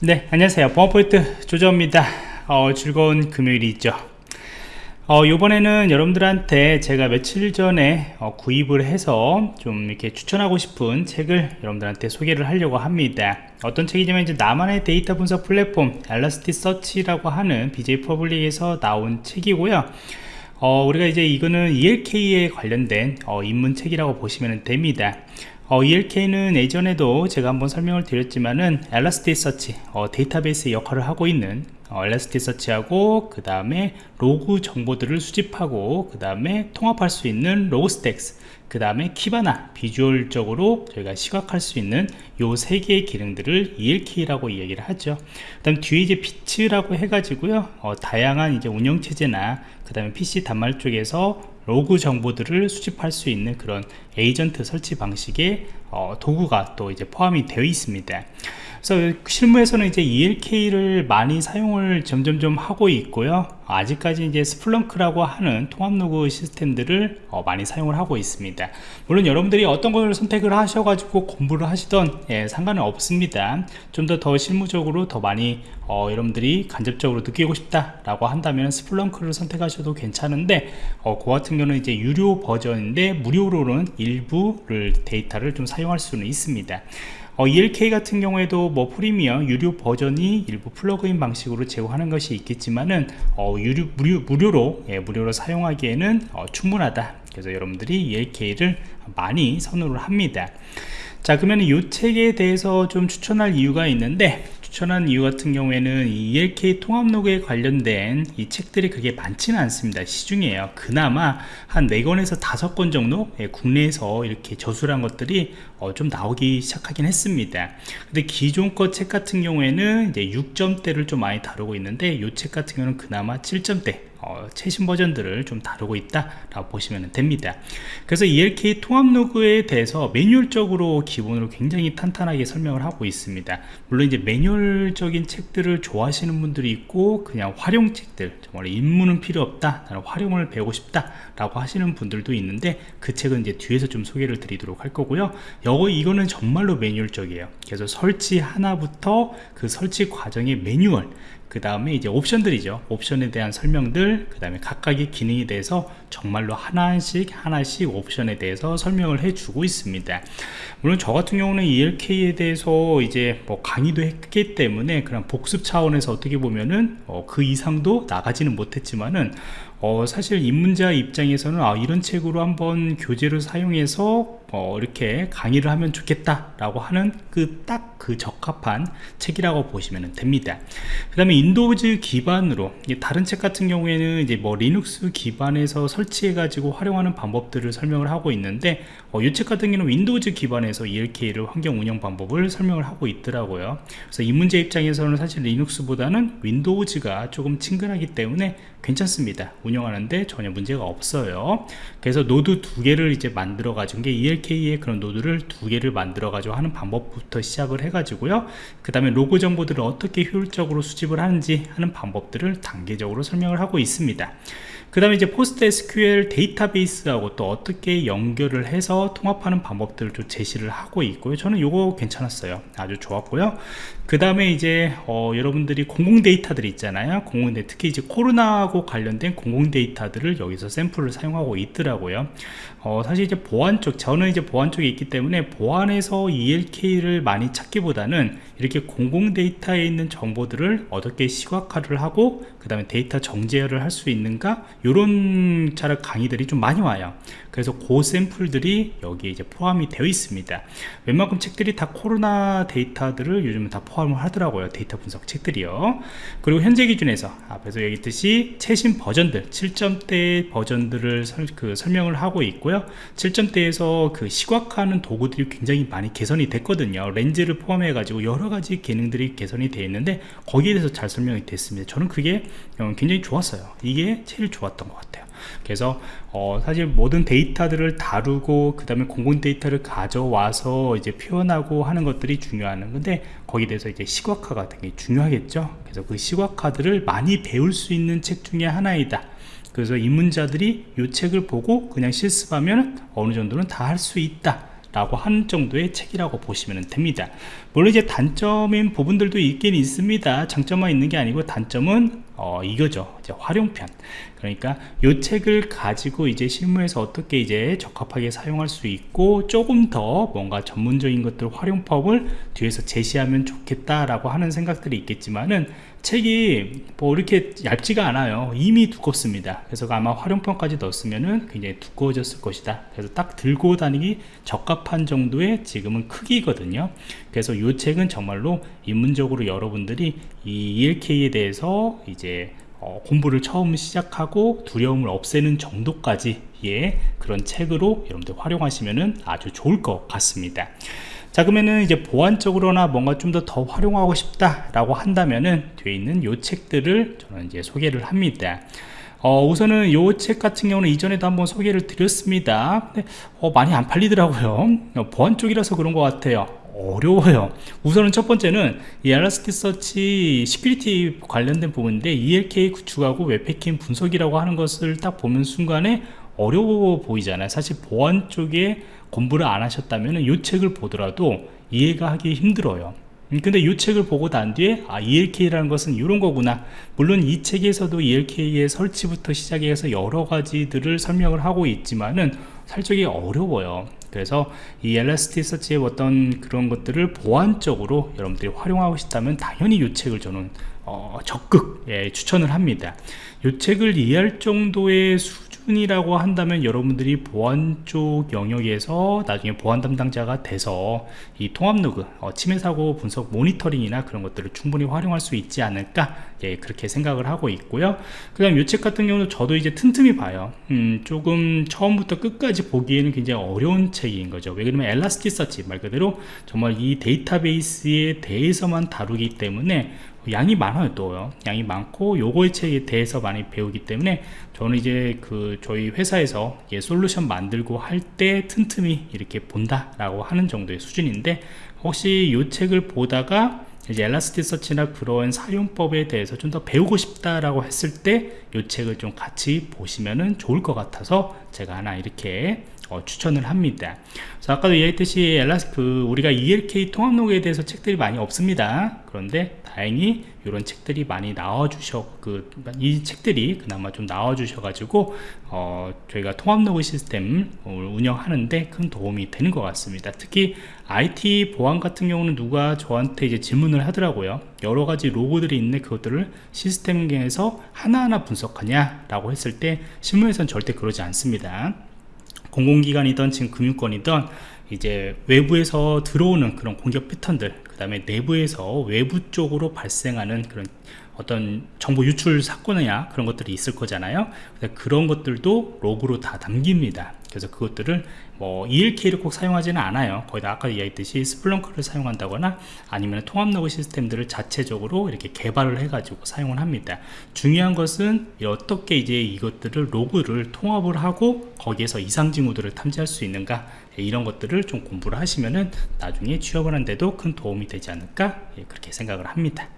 네 안녕하세요. 보안프로젝트 조정원입니다. 어, 즐거운 금요일이 있죠. 어, 이번에는 여러분들한테 제가 며칠 전에 어, 구입을 해서 좀 이렇게 추천하고 싶은 책을 여러분들한테 소개를 하려고 합니다. 어떤 책이냐면 이제 나만의 데이터 분석 플랫폼 Elasticsearch라고 하는 BJ 퍼블릭에서 나온 책이고요. 어, 우리가 이제 이거는 ELK에 관련된 어, 입문책이라고 보시면 됩니다 어, ELK는 예전에도 제가 한번 설명을 드렸지만은 Elasticsearch 어, 데이터베이스 역할을 하고 있는 어, Elasticsearch하고 그 다음에 로그 정보들을 수집하고 그 다음에 통합할 수 있는 Logstash 그 다음에 Kibana visual적으로 저희가 시각할 수 있는 요 세 개의 기능들을 ELK라고 이야기를 하죠. 그 다음 뒤에 이제 Beats라고 해가지고요 어, 다양한 이제 운영체제나 그 다음에 PC 단말 쪽에서 로그 정보들을 수집할 수 있는 그런 에이전트 설치 방식의 어, 도구가 또 이제 포함이 되어 있습니다. 그래서 실무에서는 이제 ELK를 많이 사용을 점점점 하고 있고요. 아직까지 이제 Splunk라고 하는 통합 로그 시스템들을 어, 많이 사용을 하고 있습니다. 물론 여러분들이 어떤 것을 선택을 하셔가지고 공부를 하시던 예, 상관은 없습니다. 좀 더 더 실무적으로 더 많이 어, 여러분들이 간접적으로 느끼고 싶다 라고 한다면 Splunk를 선택하셔도 괜찮은데 어, 그 같은 경우는 이제 유료 버전인데 무료로는 일부를 데이터를 좀 사용할 수는 있습니다. 어, ELK 같은 경우에도 뭐 프리미엄 유료 버전이 일부 플러그인 방식으로 제공하는 것이 있겠지만은 어, 유료, 무료, 무료로 예, 무료로 사용하기에는 어, 충분하다. 그래서 여러분들이 ELK를 많이 선호를 합니다. 자 그러면 이 책에 대해서 좀 추천할 이유가 있는데 추천한 이유 같은 경우에는 이 ELK 통합 로그에 관련된 이 책들이 그게 많지는 않습니다. 시중에요. 그나마 한 4권에서 5권 정도? 예, 국내에서 이렇게 저술한 것들이 어, 좀 나오기 시작하긴 했습니다. 근데 기존 거 책 같은 경우에는 이제 6점대를 좀 많이 다루고 있는데 이 책 같은 경우는 그나마 7점대 어, 최신 버전들을 좀 다루고 있다 라고 보시면 됩니다. 그래서 ELK 통합 로그에 대해서 매뉴얼적으로 기본으로 굉장히 탄탄하게 설명을 하고 있습니다. 물론 이제 매뉴얼적인 책들을 좋아하시는 분들이 있고 그냥 활용 책들 정말 입문은 필요 없다 나는 활용을 배우고 싶다 라고 하시는 분들도 있는데 그 책은 이제 뒤에서 좀 소개를 드리도록 할 거고요. 여거 이거는 정말로 매뉴얼적이에요. 그래서 설치 하나부터 그 설치 과정의 매뉴얼 그 다음에 이제 옵션들이죠. 옵션에 대한 설명들 그 다음에 각각의 기능에 대해서 정말로 하나씩 하나씩 옵션에 대해서 설명을 해주고 있습니다. 물론 저 같은 경우는 ELK에 대해서 이제 뭐 강의도 했기 때문에 그냥 복습 차원에서 어떻게 보면은 어, 그 이상도 나가지는 못했지만은 어, 사실 입문자 입장에서는 아, 이런 책으로 한번 교재를 사용해서 어, 이렇게 강의를 하면 좋겠다 라고 하는 그 딱그 그 적합한 책이라고 보시면 됩니다. 그 다음에 Windows 기반으로 다른 책 같은 경우에는 이제 뭐 리눅스 기반에서 설치해 가지고 활용하는 방법들을 설명을 하고 있는데 어, 이책 같은 경우는 Windows 기반에서 ELK를 환경 운영 방법을 설명을 하고 있더라고요. 그래서 입문자 입장에서는 사실 리눅스보다는 Windows가 조금 친근하기 때문에 괜찮습니다 운영하는데 전혀 문제가 없어요. 그래서 노드 두 개를 이제 만들어 가지고 게 ELK의 그런 노드를 두 개를 만들어 가지고 하는 방법부터 시작을 해 가지고요. 그 다음에 로그 정보들을 어떻게 효율적으로 수집을 하는지 하는 방법들을 단계적으로 설명을 하고 있습니다 그 다음에 이제 Postgre SQL 데이터베이스하고 또 어떻게 연결을 해서 통합하는 방법들을 좀 제시를 하고 있고요. 저는 이거 괜찮았어요. 아주 좋았고요. 그 다음에 이제 어, 여러분들이 공공 데이터들이 있잖아요. 공공 데이터 특히 이제 코로나하고 관련된 공공 데이터들을 여기서 샘플을 사용하고 있더라고요 어, 사실 이제 보안 쪽 저는 이제 보안 쪽에 있기 때문에 보안에서 ELK를 많이 찾기보다는 이렇게 공공 데이터에 있는 정보들을 어떻게 시각화를 하고 그 다음에 데이터 정제를 할 수 있는가? 이런 차를 강의들이 좀 많이 와요. 그래서 그 샘플들이 여기에 이제 포함이 되어 있습니다. 웬만큼 책들이 다 코로나 데이터들을 요즘은 다 포함을 하더라고요 데이터 분석 책들이요. 그리고 현재 기준에서 앞에서 얘기했듯이 최신 버전들 7점대 버전들을 설, 그 설명을 하고 있고요 7점대에서 그 시각화하는 도구들이 굉장히 많이 개선이 됐거든요. 렌즈를 포함해 가지고 여러가지 기능들이 개선이 되어 있는데 거기에 대해서 잘 설명이 됐습니다. 저는 그게 어, 굉장히 좋았어요. 이게 제일 좋았던 것 같아요. 그래서 어, 사실 모든 데이터들을 다루고 그 다음에 공공 데이터를 가져와서 이제 표현하고 하는 것들이 중요한 건데 거기에 대해서 이제 시각화가 되게 중요하겠죠? 그래서 그 시각화들을 많이 배울 수 있는 책 중에 하나이다 그래서 입문자들이 이 책을 보고 그냥 실습하면 어느 정도는 다 할 수 있다 라고 하는 정도의 책이라고 보시면 됩니다. 물론 이제 단점인 부분들도 있긴 있습니다. 장점만 있는 게 아니고 단점은 어, 이거죠 이제 활용편. 그러니까 이 책을 가지고 이제 실무에서 어떻게 이제 적합하게 사용할 수 있고 조금 더 뭔가 전문적인 것들 활용법을 뒤에서 제시하면 좋겠다라고 하는 생각들이 있겠지만은 책이 뭐 이렇게 얇지가 않아요. 이미 두껍습니다. 그래서 아마 활용편까지 넣었으면은 굉장히 두꺼워졌을 것이다. 그래서 딱 들고 다니기 적합한 정도의 지금은 크기거든요. 그래서 이 책은 정말로 입문적으로 여러분들이 이 ELK에 대해서 이제 어, 공부를 처음 시작하고 두려움을 없애는 정도까지의 그런 책으로 여러분들 활용하시면 아주 좋을 것 같습니다. 자 그러면은 이제 보안적으로나 뭔가 좀 더 더 활용하고 싶다 라고 한다면은 뒤에 있는 요 책들을 저는 이제 소개를 합니다. 어, 우선은 요 책 같은 경우는 이전에도 한번 소개를 드렸습니다. 어, 많이 안 팔리더라고요. 어, 보안 쪽이라서 그런 것 같아요 어려워요. 우선은 첫 번째는 이 Elasticsearch Security 관련된 부분인데 ELK 구축하고 웹해킹 분석이라고 하는 것을 딱 보면 순간에 어려워 보이잖아요. 사실 보안 쪽에 공부를 안 하셨다면 이 책을 보더라도 이해가 하기 힘들어요. 음, 근데 이 책을 보고 난 뒤에 아 ELK라는 것은 이런 거구나. 물론 이 책에서도 ELK의 설치부터 시작해서 여러 가지들을 설명을 하고 있지만은 살짝이 어려워요. 그래서 이 엘라스티 서치의 어떤 그런 것들을 보안적으로 여러분들이 활용하고 싶다면 당연히 이 책을 저는 어, 적극 예, 추천을 합니다. 이 책을 이해할 정도의 수 준이라고 한다면 여러분들이 보안 쪽 영역에서 나중에 보안 담당자가 돼서 이 통합 로그 어, 침해 사고 분석 모니터링이나 그런 것들을 충분히 활용할 수 있지 않을까 예, 그렇게 생각을 하고 있고요. 그 다음 이책 같은 경우는 저도 이제 틈틈이 봐요. 음, 조금 처음부터 끝까지 보기에는 굉장히 어려운 책인 거죠. 왜 그러면 엘라스티서치 말 그대로 정말 이 데이터베이스에 대해서만 다루기 때문에 양이 많아요 또 양이 많고 요거의 책에 대해서 많이 배우기 때문에 저는 이제 그 저희 회사에서 예, 솔루션 만들고 할 때 틈틈이 이렇게 본다 라고 하는 정도의 수준인데 혹시 요 책을 보다가 이제 엘라스티서치나 그런 사용법에 대해서 좀 더 배우고 싶다라고 했을 때이 책을 좀 같이 보시면 좋을 것 같아서 제가 하나 이렇게 어, 추천을 합니다. 그래서 아까도 얘기했듯이 엘라스 그 우리가 ELK 통합 로그에 대해서 책들이 많이 없습니다. 그런데 다행히 이런 책들이 많이 나와 주셔 그 이 책들이 그나마 좀 나와 주셔 가지고 어, 저희가 통합 로그 시스템 운영하는데 큰 도움이 되는 것 같습니다. 특히 IT 보안 같은 경우는 누가 저한테 이제 질문을 하더라고요. 여러 가지 로고들이 있는데 그것들을 시스템에서 하나하나 분석하냐 라고 했을 때 실무에서는 절대 그러지 않습니다. 공공기관이든 지금 금융권이든 이제 외부에서 들어오는 그런 공격 패턴들 그 다음에 내부에서 외부 쪽으로 발생하는 그런 어떤 정보 유출 사건이나 그런 것들이 있을 거잖아요. 그런 것들도 로그로 다 담깁니다 그래서 그것들을 뭐 ELK를 꼭 사용하지는 않아요. 거의 다 아까 이야기했듯이 Splunk를 사용한다거나 아니면 통합 로그 시스템들을 자체적으로 이렇게 개발을 해 가지고 사용을 합니다. 중요한 것은 어떻게 이제 이것들을 로그를 통합을 하고 거기에서 이상 징후들을 탐지할 수 있는가? 예, 이런 것들을 좀 공부를 하시면은 나중에 취업을 하는데도 큰 도움이 되지 않을까? 예, 그렇게 생각을 합니다